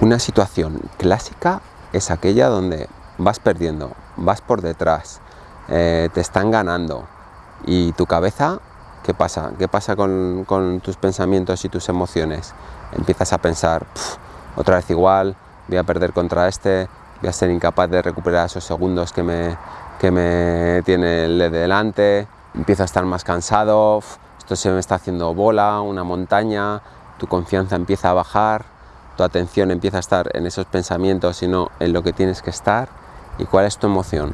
Una situación clásica es aquella donde vas perdiendo, vas por detrás, eh, te están ganando y tu cabeza, ¿qué pasa? ¿Qué pasa con, tus pensamientos y tus emociones? Empiezas a pensar, otra vez igual, voy a perder contra este, voy a ser incapaz de recuperar esos segundos que me, que me tiene el de delante, empiezo a estar más cansado, esto se me está haciendo bola, una montaña, tu confianza empieza a bajar, tu atención empieza a estar en esos pensamientos, sino en lo que tienes que estar. ¿Y cuál es tu emoción?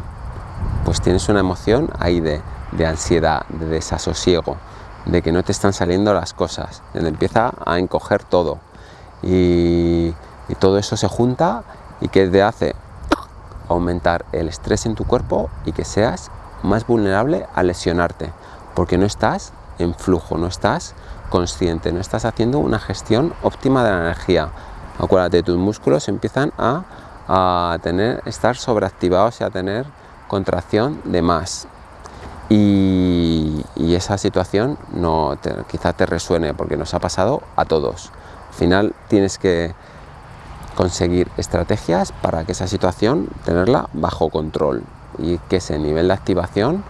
Pues tienes una emoción ahí de, ansiedad, de desasosiego, de que no te están saliendo las cosas, donde empieza a encoger todo. Y, y todo eso se junta y que te hace aumentar el estrés en tu cuerpo y que seas más vulnerable a lesionarte, porque no estás en flujo, no estás consciente, no estás haciendo una gestión óptima de la energía, acuérdate, tus músculos empiezan a, tener, estar sobreactivados y a tener contracción de más. Y, esa situación no quizá te resuene porque nos ha pasado a todos. Al final tienes que conseguir estrategias para que esa situación tenerla bajo control y que ese nivel de activación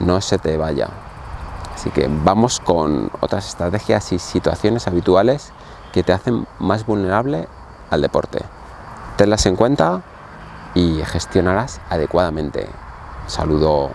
no se te vaya. Así que vamos con otras estrategias y situaciones habituales que te hacen más vulnerable al deporte. Tenlas en cuenta y gestionarás adecuadamente. Saludo.